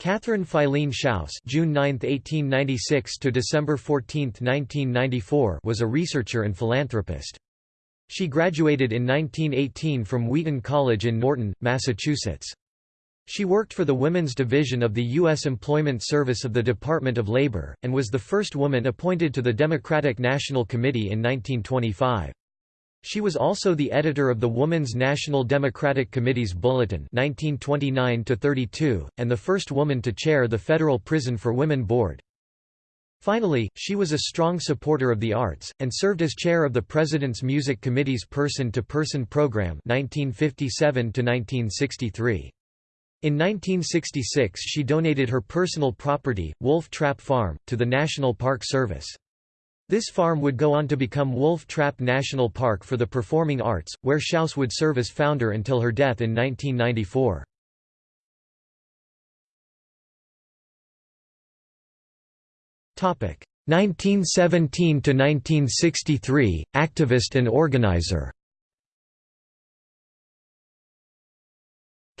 Catherine Filene Shouse June 9, 1896 to December 14, 1994 was a researcher and philanthropist. She graduated in 1918 from Wheaton College in Norton, Massachusetts. She worked for the Women's Division of the U.S. Employment Service of the Department of Labor, and was the first woman appointed to the Democratic National Committee in 1925. She was also the editor of the Woman's National Democratic Committee's Bulletin 1929 and the first woman to chair the Federal Prison for Women Board. Finally, she was a strong supporter of the arts, and served as chair of the President's Music Committee's Person-to-Person Program 1957 -1963. In 1966 she donated her personal property, Wolf Trap Farm, to the National Park Service. This farm would go on to become Wolf Trap National Park for the Performing Arts, where Shouse would serve as founder until her death in 1994. Topic 1917 to 1963 activist and organizer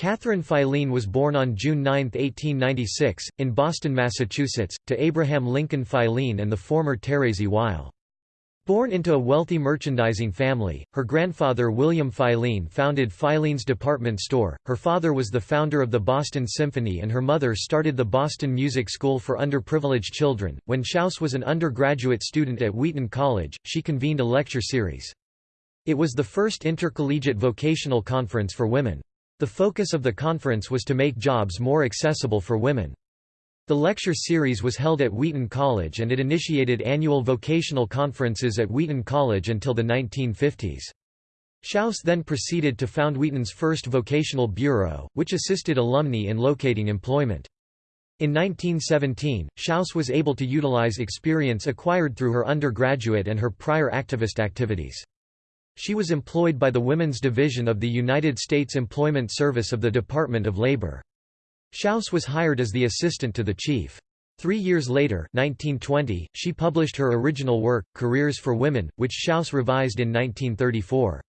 Catherine Filene was born on June 9, 1896, in Boston, Massachusetts, to Abraham Lincoln Filene and the former Thérèse Weil. Born into a wealthy merchandising family, her grandfather William Filene founded Filene's department store, her father was the founder of the Boston Symphony and her mother started the Boston Music School for underprivileged children. When Shouse was an undergraduate student at Wheaton College, she convened a lecture series. It was the first intercollegiate vocational conference for women. The focus of the conference was to make jobs more accessible for women. The lecture series was held at Wheaton College and it initiated annual vocational conferences at Wheaton College until the 1950s. Shouse then proceeded to found Wheaton's first vocational bureau, which assisted alumni in locating employment. In 1917, Shouse was able to utilize experience acquired through her undergraduate and her prior activist activities. She was employed by the Women's Division of the United States Employment Service of the Department of Labor. Shouse was hired as the assistant to the chief. Three years later 1920, she published her original work, Careers for Women, which Shouse revised in 1934.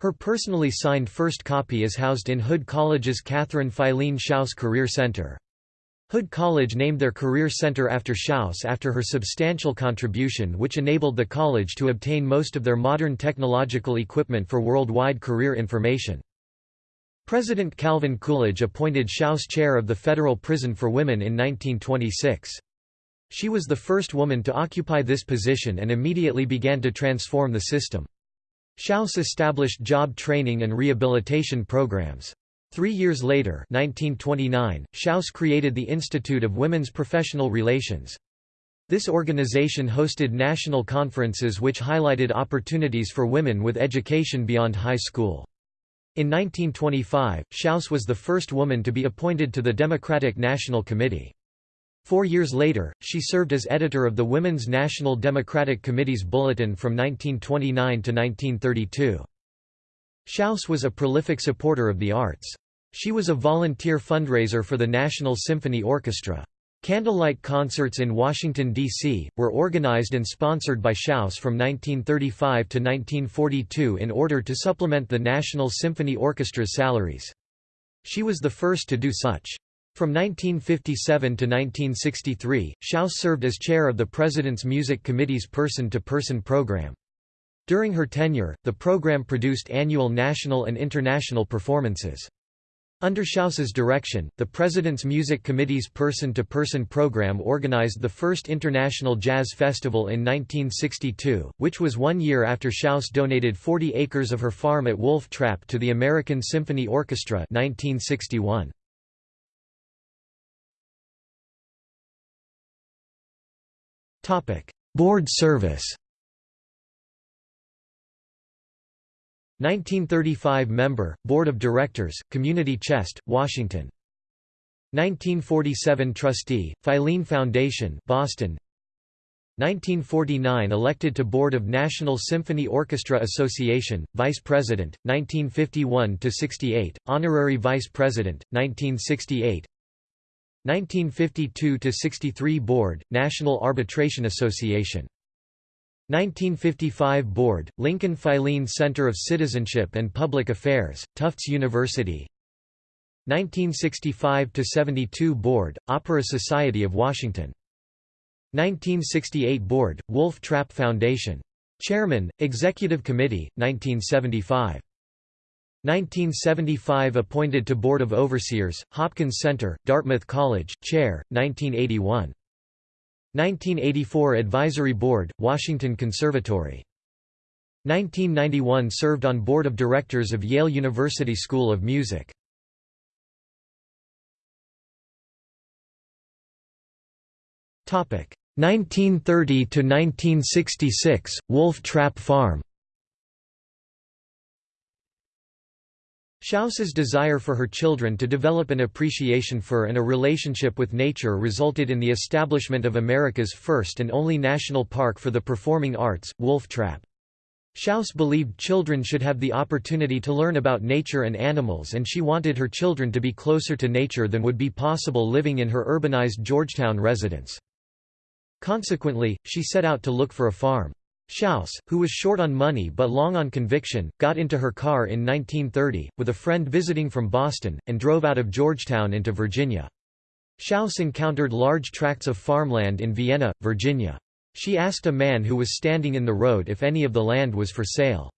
Her personally signed first copy is housed in Hood College's Catherine Filene Shouse Career Center. Hood College named their career center after Shouse after her substantial contribution which enabled the college to obtain most of their modern technological equipment for worldwide career information. President Calvin Coolidge appointed Shouse chair of the Federal Prison for Women in 1926. She was the first woman to occupy this position and immediately began to transform the system. Shouse established job training and rehabilitation programs. Three years later 1929, Shouse created the Institute of Women's Professional Relations. This organization hosted national conferences which highlighted opportunities for women with education beyond high school. In 1925, Shouse was the first woman to be appointed to the Democratic National Committee. Four years later, she served as editor of the Women's National Democratic Committee's Bulletin from 1929 to 1932. Shouse was a prolific supporter of the arts. She was a volunteer fundraiser for the National Symphony Orchestra. Candlelight concerts in Washington, D.C., were organized and sponsored by Shouse from 1935 to 1942 in order to supplement the National Symphony Orchestra's salaries. She was the first to do such. From 1957 to 1963, Shouse served as chair of the President's Music Committee's Person-to-Person -person program. During her tenure, the program produced annual national and international performances. Under Shouse's direction, the President's Music Committee's person-to-person -person program organized the first International Jazz Festival in 1962, which was one year after Shouse donated 40 acres of her farm at Wolf Trap to the American Symphony Orchestra 1961. Board service 1935 Member, Board of Directors, Community Chest, Washington. 1947 Trustee, Filene Foundation Boston. 1949 Elected to Board of National Symphony Orchestra Association, Vice President, 1951–68, Honorary Vice President, 1968 1952–63 Board, National Arbitration Association 1955 Board, Lincoln Filene Center of Citizenship and Public Affairs, Tufts University. 1965–72 Board, Opera Society of Washington. 1968 Board, Wolf Trap Foundation. Chairman, Executive Committee, 1975 1975 Appointed to Board of Overseers, Hopkins Center, Dartmouth College, Chair, 1981 1984 Advisory Board, Washington Conservatory. 1991 served on Board of Directors of Yale University School of Music. Topic 1930 to 1966 Wolf Trap Farm Shouse's desire for her children to develop an appreciation for and a relationship with nature resulted in the establishment of America's first and only national park for the performing arts, Wolf Trap. Shouse believed children should have the opportunity to learn about nature and animals and she wanted her children to be closer to nature than would be possible living in her urbanized Georgetown residence. Consequently, she set out to look for a farm. Shouse, who was short on money but long on conviction, got into her car in 1930, with a friend visiting from Boston, and drove out of Georgetown into Virginia. Shouse encountered large tracts of farmland in Vienna, Virginia. She asked a man who was standing in the road if any of the land was for sale.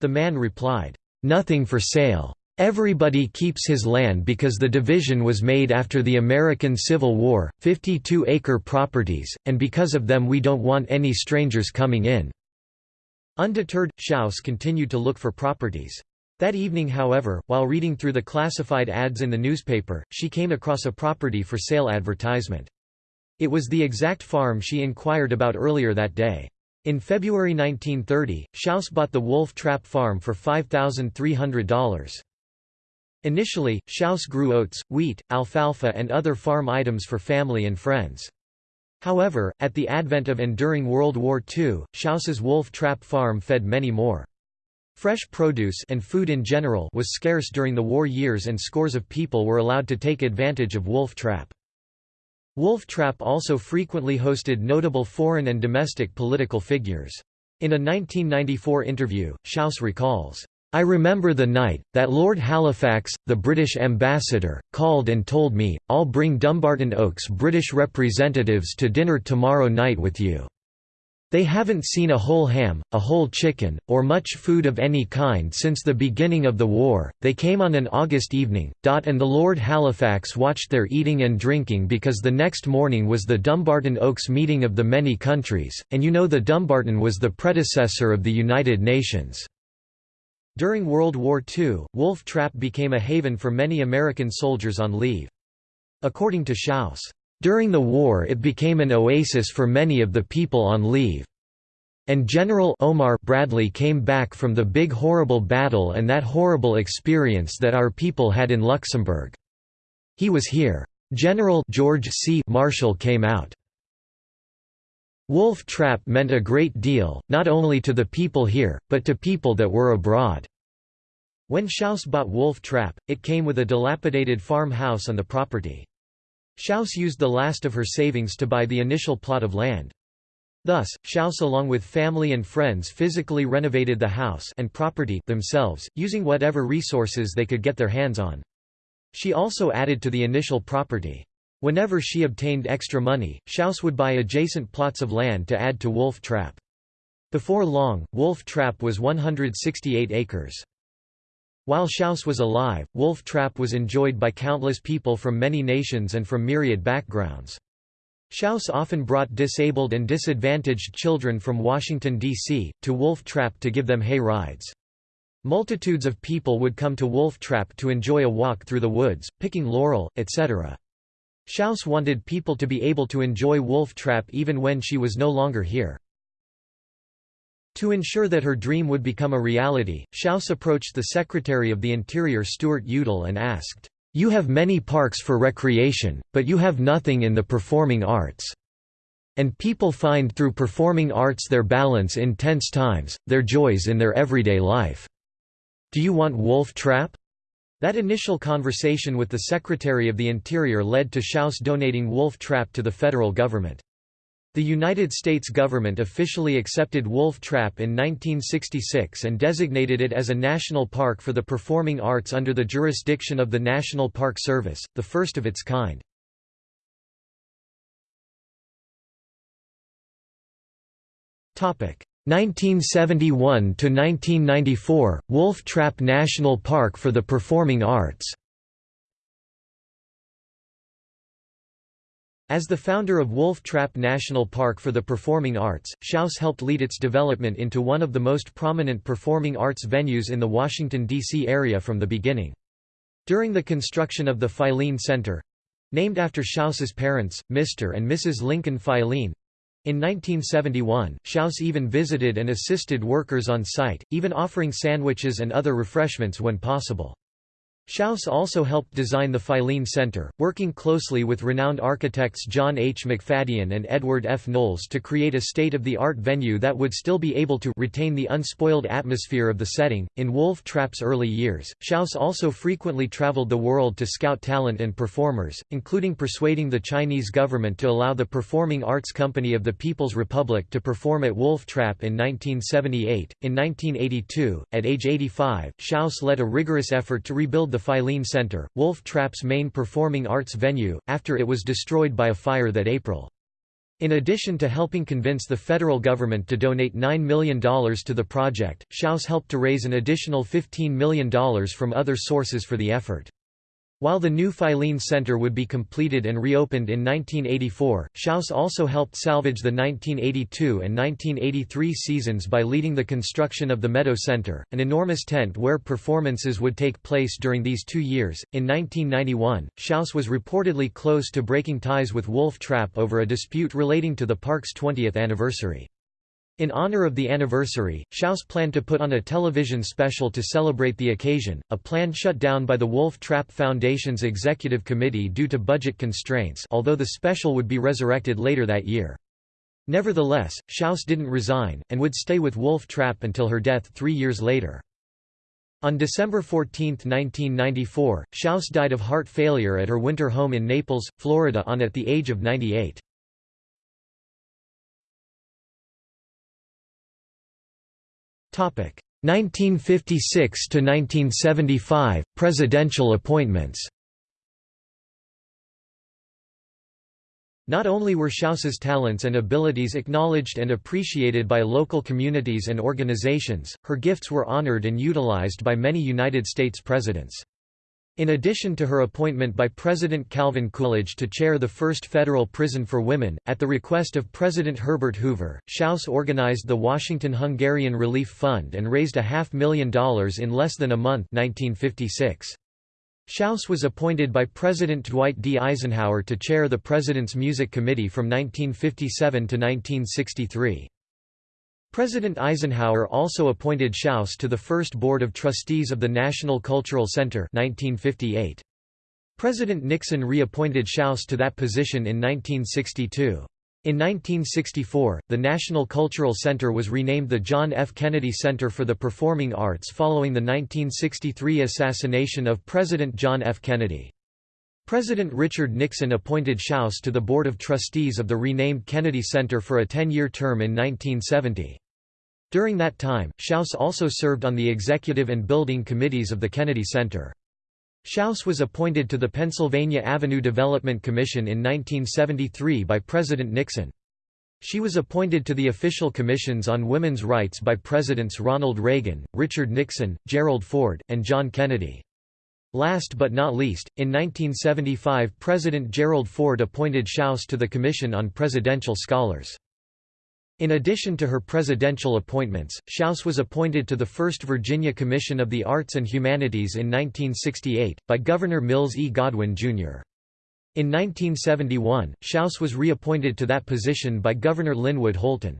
The man replied, "'Nothing for sale. Everybody keeps his land because the division was made after the American Civil War, 52-acre properties, and because of them we don't want any strangers coming in." Undeterred, Shouse continued to look for properties. That evening however, while reading through the classified ads in the newspaper, she came across a property for sale advertisement. It was the exact farm she inquired about earlier that day. In February 1930, Shouse bought the Wolf Trap Farm for $5,300. Initially, Shouse grew oats, wheat, alfalfa and other farm items for family and friends. However, at the advent of and during World War II, Shouse's Wolf Trap Farm fed many more. Fresh produce and food in general was scarce during the war years and scores of people were allowed to take advantage of wolf trap. Wolf Trap also frequently hosted notable foreign and domestic political figures. In a 1994 interview, Shouse recalls, I remember the night, that Lord Halifax, the British ambassador, called and told me, I'll bring Dumbarton Oaks British representatives to dinner tomorrow night with you. They haven't seen a whole ham, a whole chicken, or much food of any kind since the beginning of the war. They came on an August evening, and the Lord Halifax watched their eating and drinking because the next morning was the Dumbarton Oaks meeting of the many countries, and you know the Dumbarton was the predecessor of the United Nations. During World War II, Wolf Trap became a haven for many American soldiers on leave. According to Shouse, during the war it became an oasis for many of the people on leave. And General Omar Bradley came back from the big horrible battle and that horrible experience that our people had in Luxembourg. He was here. General George C. Marshall came out. Wolf Trap meant a great deal, not only to the people here, but to people that were abroad. When Shouse bought Wolf Trap, it came with a dilapidated farmhouse on the property. Shouse used the last of her savings to buy the initial plot of land. Thus, Shouse along with family and friends physically renovated the house and property themselves, using whatever resources they could get their hands on. She also added to the initial property. Whenever she obtained extra money, Shouse would buy adjacent plots of land to add to Wolf Trap. Before long, Wolf Trap was 168 acres. While Shouse was alive, wolf trap was enjoyed by countless people from many nations and from myriad backgrounds. Shouse often brought disabled and disadvantaged children from Washington, D.C., to Wolf Trap to give them hay rides. Multitudes of people would come to Wolf Trap to enjoy a walk through the woods, picking laurel, etc. Shouse wanted people to be able to enjoy Wolf Trap even when she was no longer here. To ensure that her dream would become a reality, Shouse approached the Secretary of the Interior Stuart Udall and asked, "'You have many parks for recreation, but you have nothing in the performing arts. And people find through performing arts their balance in tense times, their joys in their everyday life. Do you want Wolf Trap?' That initial conversation with the Secretary of the Interior led to Shouse donating Wolf Trap to the federal government. The United States government officially accepted Wolf Trap in 1966 and designated it as a national park for the performing arts under the jurisdiction of the National Park Service, the first of its kind. Topic 1971 to 1994 Wolf Trap National Park for the Performing Arts. As the founder of Wolf Trap National Park for the Performing Arts, Shouse helped lead its development into one of the most prominent performing arts venues in the Washington, D.C. area from the beginning. During the construction of the Filene Center—named after Shouse's parents, Mr. and Mrs. Lincoln Filene, in 1971, Shouse even visited and assisted workers on site, even offering sandwiches and other refreshments when possible. Shouse also helped design the Filene Center, working closely with renowned architects John H. McFadyen and Edward F. Knowles to create a state-of-the-art venue that would still be able to retain the unspoiled atmosphere of the setting. In Wolf Trap's early years, Shouse also frequently traveled the world to scout talent and performers, including persuading the Chinese government to allow the Performing Arts Company of the People's Republic to perform at Wolf Trap in 1978. In 1982, at age 85, Shouse led a rigorous effort to rebuild the Filene Center, Wolf Trap's main performing arts venue, after it was destroyed by a fire that April. In addition to helping convince the federal government to donate $9 million to the project, Shouse helped to raise an additional $15 million from other sources for the effort. While the new Filene Center would be completed and reopened in 1984, Shouse also helped salvage the 1982 and 1983 seasons by leading the construction of the Meadow Center, an enormous tent where performances would take place during these two years. In 1991, Shouse was reportedly close to breaking ties with Wolf Trap over a dispute relating to the park's 20th anniversary. In honor of the anniversary, Shouse planned to put on a television special to celebrate the occasion, a plan shut down by the Wolf Trap Foundation's executive committee due to budget constraints although the special would be resurrected later that year. Nevertheless, Shouse didn't resign, and would stay with Wolf Trap until her death three years later. On December 14, 1994, Shouse died of heart failure at her winter home in Naples, Florida on at the age of 98. 1956 to 1975 presidential appointments. Not only were Shouse's talents and abilities acknowledged and appreciated by local communities and organizations, her gifts were honored and utilized by many United States presidents. In addition to her appointment by President Calvin Coolidge to chair the first federal prison for women, at the request of President Herbert Hoover, Shouse organized the Washington Hungarian Relief Fund and raised a half million dollars in less than a month 1956. Shouse was appointed by President Dwight D. Eisenhower to chair the President's Music Committee from 1957 to 1963. President Eisenhower also appointed Shouse to the first Board of Trustees of the National Cultural Center 1958. President Nixon reappointed Shouse to that position in 1962. In 1964, the National Cultural Center was renamed the John F. Kennedy Center for the Performing Arts following the 1963 assassination of President John F. Kennedy. President Richard Nixon appointed Shouse to the Board of Trustees of the renamed Kennedy Center for a 10-year term in 1970. During that time, Shouse also served on the executive and building committees of the Kennedy Center. Shouse was appointed to the Pennsylvania Avenue Development Commission in 1973 by President Nixon. She was appointed to the official commissions on women's rights by Presidents Ronald Reagan, Richard Nixon, Gerald Ford, and John Kennedy. Last but not least, in 1975 President Gerald Ford appointed Shouse to the Commission on Presidential Scholars. In addition to her presidential appointments, Shouse was appointed to the First Virginia Commission of the Arts and Humanities in 1968, by Governor Mills E. Godwin, Jr. In 1971, Shouse was reappointed to that position by Governor Linwood Holton.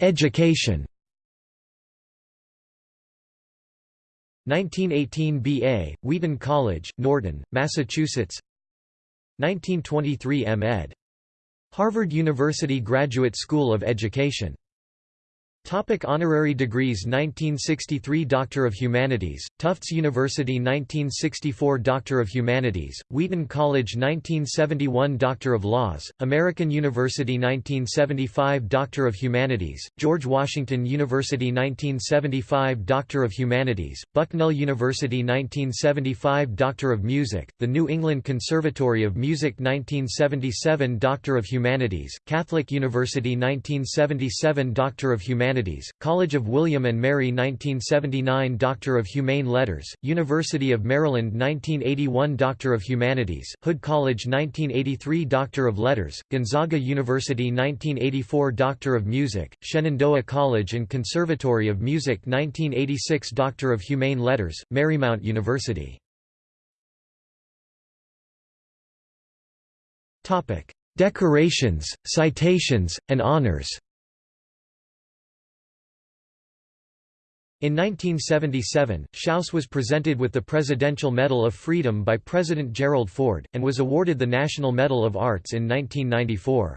Education 1918 B.A., Wheaton College, Norton, Massachusetts 1923 M.Ed. Harvard University Graduate School of Education Topic honorary degrees 1963 Doctor of Humanities, Tufts University 1964 Doctor of Humanities, Wheaton College 1971 Doctor of Laws, American University 1975 Doctor of Humanities, George Washington University 1975 Doctor of Humanities, Bucknell University 1975 Doctor of Music, the New England Conservatory of Music 1977 Doctor of Humanities, Catholic University 1977 Doctor of Humanities, College of William and Mary 1979 Doctor of Humane Letters, University of Maryland 1981 Doctor of Humanities, Hood College 1983 Doctor of Letters, Gonzaga University 1984 Doctor of Music, Shenandoah College and Conservatory of Music 1986 Doctor of Humane Letters, Marymount University. Decorations, citations, and honors In 1977, Shouse was presented with the Presidential Medal of Freedom by President Gerald Ford, and was awarded the National Medal of Arts in 1994.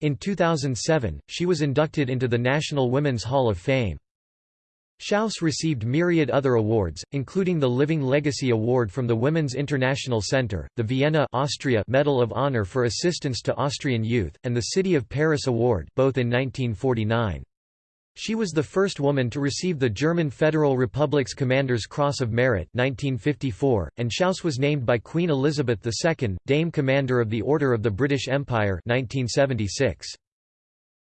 In 2007, she was inducted into the National Women's Hall of Fame. Shouse received myriad other awards, including the Living Legacy Award from the Women's International Center, the Vienna Austria Medal of Honor for Assistance to Austrian Youth, and the City of Paris Award both in 1949. She was the first woman to receive the German Federal Republic's Commander's Cross of Merit 1954, and Shouse was named by Queen Elizabeth II, Dame Commander of the Order of the British Empire 1976.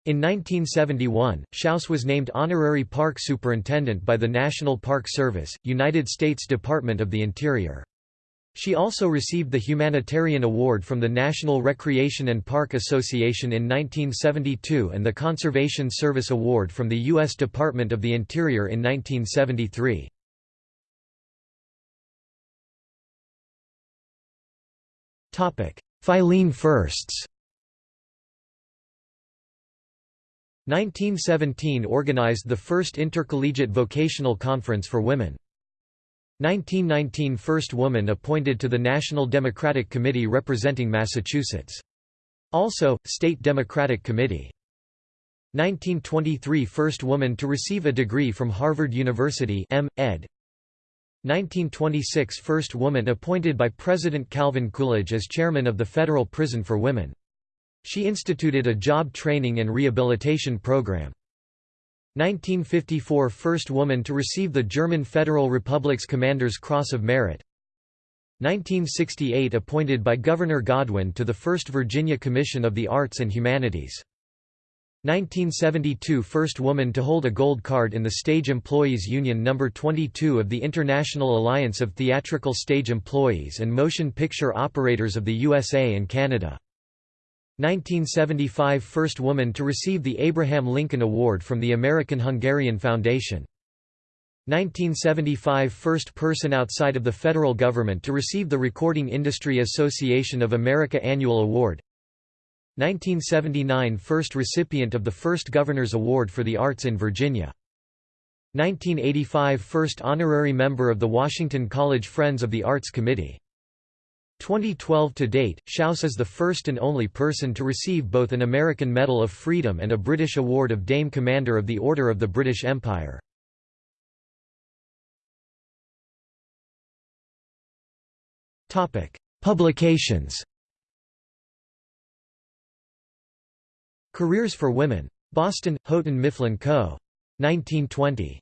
In 1971, Shouse was named Honorary Park Superintendent by the National Park Service, United States Department of the Interior. She also received the Humanitarian Award from the National Recreation and Park Association in 1972 and the Conservation Service Award from the U.S. Department of the Interior in 1973. Filene Firsts 1917 organized the first intercollegiate vocational conference for women. 1919 – First woman appointed to the National Democratic Committee representing Massachusetts. Also, State Democratic Committee. 1923 – First woman to receive a degree from Harvard University M. ed. 1926 – First woman appointed by President Calvin Coolidge as chairman of the Federal Prison for Women. She instituted a job training and rehabilitation program. 1954 – First woman to receive the German Federal Republic's Commander's Cross of Merit. 1968 – Appointed by Governor Godwin to the First Virginia Commission of the Arts and Humanities. 1972 – First woman to hold a gold card in the Stage Employees Union No. 22 of the International Alliance of Theatrical Stage Employees and Motion Picture Operators of the USA and Canada 1975 – First woman to receive the Abraham Lincoln Award from the American-Hungarian Foundation. 1975 – First person outside of the federal government to receive the Recording Industry Association of America Annual Award. 1979 – First recipient of the First Governor's Award for the Arts in Virginia. 1985 – First honorary member of the Washington College Friends of the Arts Committee 2012 to date, Shouse is the first and only person to receive both an American Medal of Freedom and a British Award of Dame Commander of the Order of the British Empire. Publications Careers for Women. Boston, Houghton Mifflin Co. 1920.